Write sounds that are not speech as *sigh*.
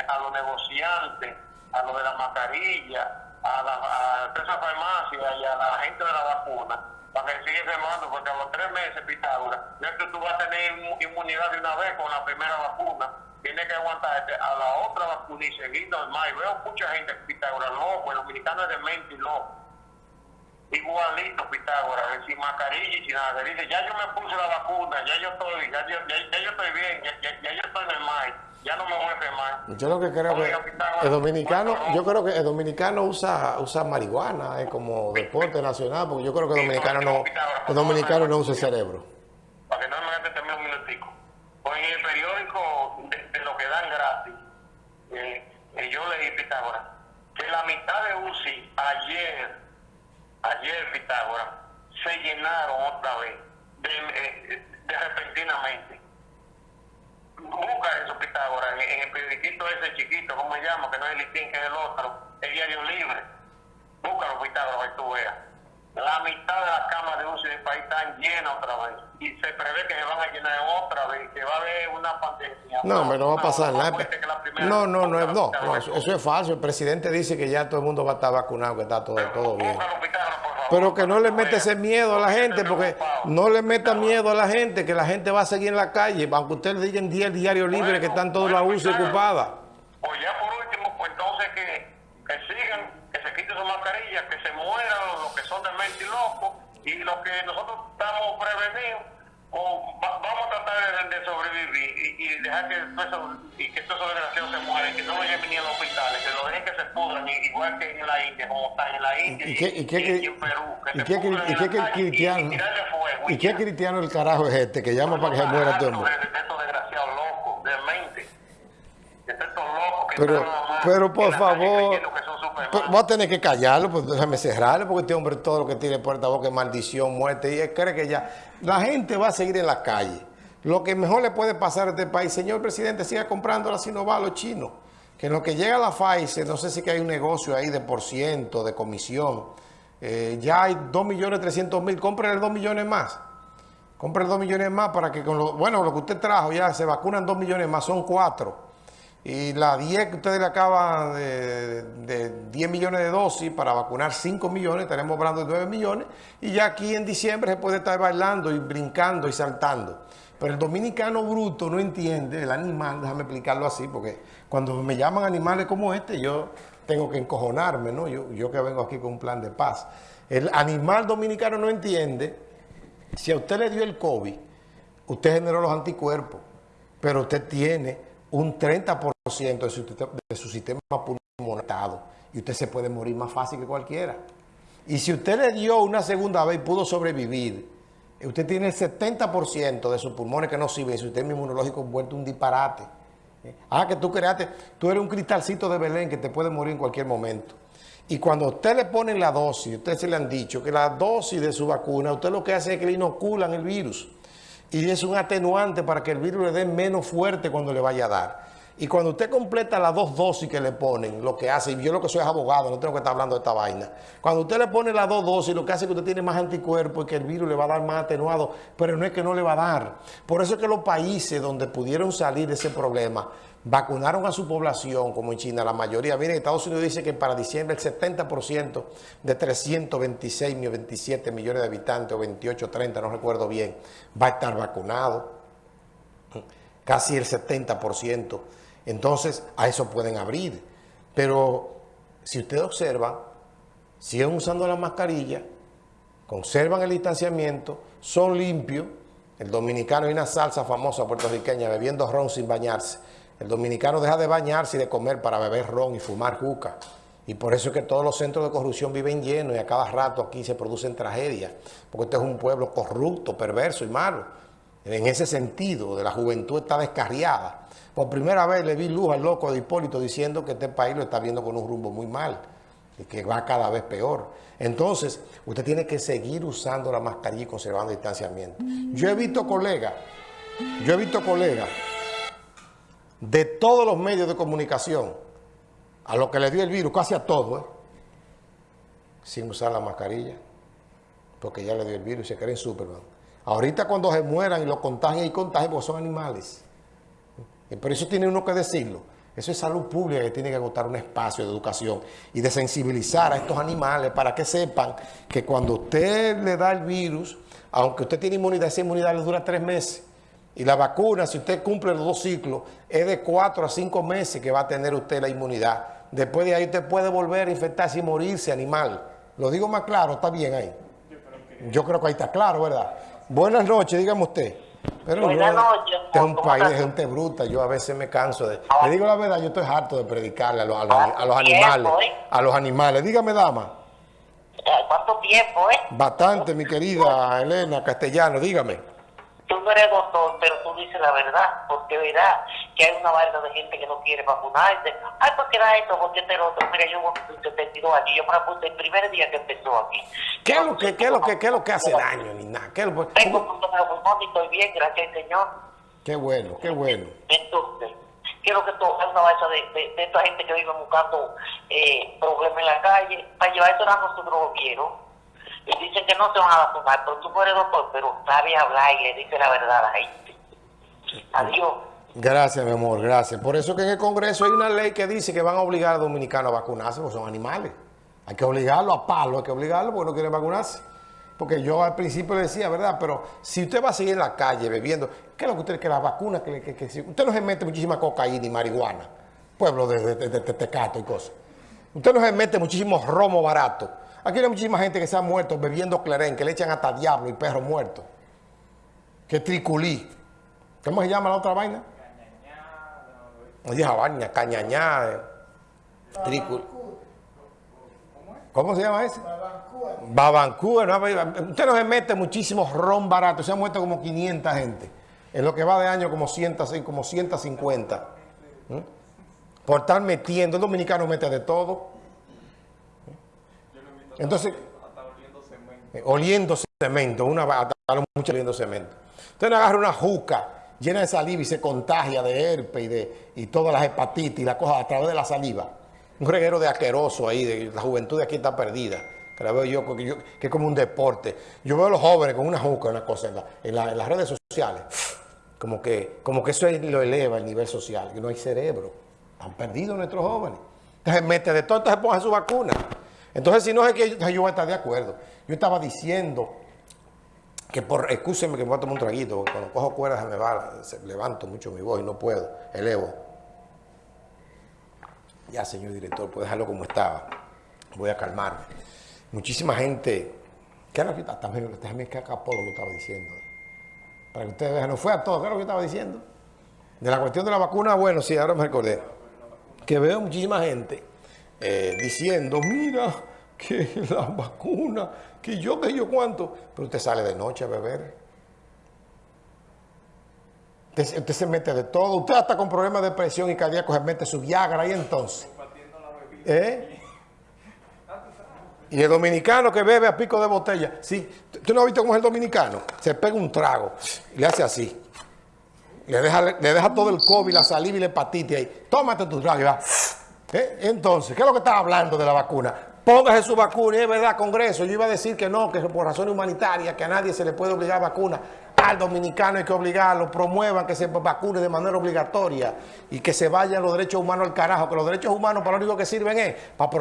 a los negociantes, a los de la mascarilla, a la a esa farmacia y a la gente de la vacuna, para que siga enfermando, porque a los tres meses, Pitágoras, no es que tú vas a tener inmu- inmunidad de una vez con la primera vacuna, tienes que aguantarte a la otra vacuna y seguir normal. Y veo mucha gente, Pitágoras, loco, el dominicano es demente y loco. Igualito Pitágoras, sin mascarilla y sin nada. Dice, ya yo me puse la vacuna, ya yo estoy, ya, ya, ya yo estoy bien, ya yo estoy normal, ya no me voy a enfermar. Yo lo que creo que Pitágoras, el dominicano, ¿cuánto yo creo que el dominicano usa, usa marihuana eh, como deporte nacional, porque yo creo que el dominicano no, el dominicano no usa el cerebro. para que no me gaste también un minutico. Pues en el periódico de, de lo que dan gratis, eh, eh, yo leí Pitágoras, que la mitad de UCI ayer, ayer Pitágoras, se llenaron otra vez, de, eh, de repentinamente. Busca eso, Pitágoras, en, el periodiquito ese chiquito, ¿cómo se llama? Que no es el listín, que es el otro, el diario libre. Búscalo, Pitágoras, para que tú veas. La mitad de las camas de UCI del país están llenas otra vez. Y se prevé que se van a llenar otra vez, que va a haber una pandemia. No, hombre, no va a pasar más nada. No, no, no, es- no, no, eso, eso es falso. El presidente dice que ya todo el mundo va a estar vacunado, que está todo, todo bien. Búscalo, Pitágoras, Pero que no le veas. ese miedo a la gente, porque no le meta miedo a la gente, que la gente va a seguir en la calle, aunque usted le digan 10 diarios libres que están todos Bueno, UCI claro. ocupadas. Pues ya por último, pues entonces que, que sigan, que se quiten su mascarilla, que se mueran los que son de mente y locos, y los que nosotros estamos prevenidos, de, sobrevivir y, y dejar que eso, y que todos esos desgraciados se mueran, que no vayan viniendo a hospitales, que lo dejen que se pudran, igual que en la India, como están en la India ¿Y y y en Perú, que y qué- cristiano? fuego. ¿Y qué cristiano el carajo es este que llama para que se muera todo el mundo? Estos desgraciados locos, estos que Pero, pero por favor, que pero voy a tener que callarlo, pues déjame cerrarlo, porque este hombre todo lo que tiene puerta a boca es maldición, muerte, y él cree que ya la gente va a seguir en la calle. Lo que mejor le puede pasar a este país, señor presidente, siga comprando la Sinovac a los chinos, que en lo que llega a la Pfizer, no sé si que hay un negocio ahí de por ciento, de comisión, eh, ya hay 2.300.000, compren 2 millones más. Compre 2 millones más para que con lo, bueno, lo que usted trajo ya se vacunan 2 millones más, son 4. Y la 10 que ustedes le acaban de, de 10 millones de dosis para vacunar 5 millones, estaremos hablando de 9 millones. Y ya aquí en diciembre se puede estar bailando y brincando y saltando. Pero el dominicano bruto no entiende, el animal, déjame explicarlo así, porque cuando me llaman animales como este, yo tengo que encojonarme, ¿no? Yo, yo que vengo aquí con un plan de paz. El animal dominicano no entiende si a usted le dio el COVID, usted generó los anticuerpos, pero usted tiene un 30% de su, de su sistema pulmonar y usted se puede morir más fácil que cualquiera. Y si usted le dio una segunda vez y pudo sobrevivir, usted tiene el 70% de sus pulmones que no sirven, su sistema inmunológico vuelto un disparate. ¿Eh? Ah, que tú creaste, tú eres un cristalcito de Belén que te puede morir en cualquier momento. Y cuando usted le ponen la dosis, usted se le han dicho que la dosis de su vacuna, usted lo que hace es que le inoculan el virus. Y es un atenuante para que el virus le dé menos fuerte cuando le vaya a dar. Y cuando usted completa las dos dosis que le ponen, lo que hace, y yo lo que soy es abogado, no tengo que estar hablando de esta vaina. Cuando usted le pone las dos dosis, lo que hace es que usted tiene más anticuerpos y que el virus le va a dar más atenuado, pero no es que no le va a dar. Por eso es que los países donde pudieron salir de ese problema, vacunaron a su población, como en China, la mayoría. Miren, Estados Unidos dice que para diciembre el 70% de 326 o 27 millones de habitantes, o 28, 30, no recuerdo bien, va a estar vacunado. Casi el 70%. Entonces, a eso pueden abrir. Pero si ustedes observan, siguen usando la mascarilla, conservan el distanciamiento, son limpios. El dominicano hay una salsa famosa puertorriqueña bebiendo ron sin bañarse. El dominicano deja de bañarse y de comer para beber ron y fumar juca. Y por eso es que todos los centros de corrupción viven llenos y a cada rato aquí se producen tragedias. Porque este es un pueblo corrupto, perverso y malo. En ese sentido, de la juventud está descarriada. Por primera vez le vi luz al loco de Hipólito diciendo que este país lo está viendo con un rumbo muy mal y que va cada vez peor. Entonces, usted tiene que seguir usando la mascarilla y conservando el distanciamiento. Yo he visto colegas, yo he visto colegas de todos los medios de comunicación, a lo que le dio el virus, casi a todo, ¿eh? sin usar la mascarilla, porque ya le dio el virus y se creen Superman. Ahorita cuando se mueran y lo contagien y contagien, porque son animales. Por eso tiene uno que decirlo. Eso es salud pública que tiene que agotar un espacio de educación y de sensibilizar a estos animales para que sepan que cuando usted le da el virus, aunque usted tiene inmunidad, esa inmunidad le dura tres meses. Y la vacuna, si usted cumple los dos ciclos, es de cuatro a cinco meses que va a tener usted la inmunidad. Después de ahí usted puede volver a infectarse y morirse animal. Lo digo más claro, está bien ahí. Yo creo que ahí está claro, ¿verdad? Buenas noches, dígame usted. Pero Buenas noches. Este es un país de gente bruta, yo a veces me canso de... Le digo la verdad, yo estoy harto de predicarle a los, a los, a los animales. ¿eh? A los animales. Dígame, dama. ¿Cuánto tiempo, eh? Bastante, mi querida Elena Castellano, dígame eres doctor, pero tú dices la verdad, porque verás que hay una vaina de gente que no quiere vacunarse. Ay, ¿por qué da esto? ¿Por qué te lo otro? Mira, yo voy 72 aquí, yo me la puse el primer día que empezó aquí. ¿Qué es lo que, qué es lo que, qué es lo que hace daño, ni nada? ¿Qué es lo, Tengo pulmón y estoy bien, gracias al Señor. Qué bueno, qué bueno. Entonces, quiero que es una vaina de, de, de, esta gente que vive buscando eh, problemas en la calle, para llevar esto a nosotros lo quiero y dicen que no se van a vacunar, pero tú eres doctor, pero sabe hablar y le dice la verdad a la gente. Adiós. Gracias, mi amor, gracias. Por eso que en el Congreso hay una ley que dice que van a obligar a los dominicanos a vacunarse, porque son animales. Hay que obligarlo a palo, hay que obligarlo porque no quieren vacunarse. Porque yo al principio le decía, ¿verdad? Pero si usted va a seguir en la calle bebiendo, ¿qué es lo que usted, que la vacuna, que, que, que usted no se mete muchísima cocaína y marihuana, pueblo de, de, de, de Tecato y cosas. Usted no se mete muchísimo romo barato. Aquí hay muchísima gente que se ha muerto bebiendo clerén, que le echan hasta diablo y perro muerto. Que triculí. ¿Cómo se llama la otra vaina? Cañañá. vaina, cañañá. Eh. Triculí. ¿Cómo se llama ese? Babancúa. ¿no? Usted no se mete muchísimo ron barato. Se han muerto como 500 gente. En lo que va de año como, 100, como 150. ¿Mm? Por estar metiendo. El dominicano mete de todo. Entonces, oliendo cemento. una mucho oliendo cemento. Usted agarra una juca llena de saliva y se contagia de herpes y, de, y todas las hepatitis y las cosas a través de la saliva. Un reguero de asqueroso ahí, de la juventud de aquí está perdida. Que la veo yo, que, es como un deporte. Yo veo a los jóvenes con una juca, una cosa, en, en, las redes sociales. Como que, como que eso lo eleva el nivel social, que no hay cerebro. Han perdido nuestros jóvenes. Entonces mete de todo, entonces ponga su vacuna. Entonces, si no es que yo, yo voy a estar de acuerdo. Yo estaba diciendo que por, excúsenme que me voy a tomar un traguito, cuando cojo cuerdas se me va, levanto mucho mi voz y no puedo, elevo. Ya, señor director, puede dejarlo como estaba. Voy a calmarme. Muchísima gente, ¿qué era lo que también, también que acá lo estaba diciendo? Para que ustedes vean, no fue a todo, ¿qué era lo que estaba diciendo? De la cuestión de la vacuna, bueno, sí, ahora me recordé. Que veo muchísima gente eh, diciendo, mira, que *laughs* la vacuna, que yo, que yo cuánto. Pero usted sale de noche a beber. Usted, se mete de todo. Usted hasta con problemas de presión y cardíaco se mete su Viagra ahí entonces. ¿Eh? Y el dominicano que bebe a pico de botella. Sí, ¿tú no has visto cómo es el dominicano? Se pega un trago y le hace así. Le deja, le deja todo el COVID, la saliva y la hepatitis ahí. Tómate tu trago y va. ¿Eh? Entonces, ¿qué es lo que estaba hablando de la vacuna? Póngase su vacuna, es verdad, Congreso, yo iba a decir que no, que por razones humanitarias, que a nadie se le puede obligar vacuna, al dominicano hay que obligarlo, promuevan que se vacune de manera obligatoria y que se vayan los derechos humanos al carajo, que los derechos humanos para lo único que sirven es para proteger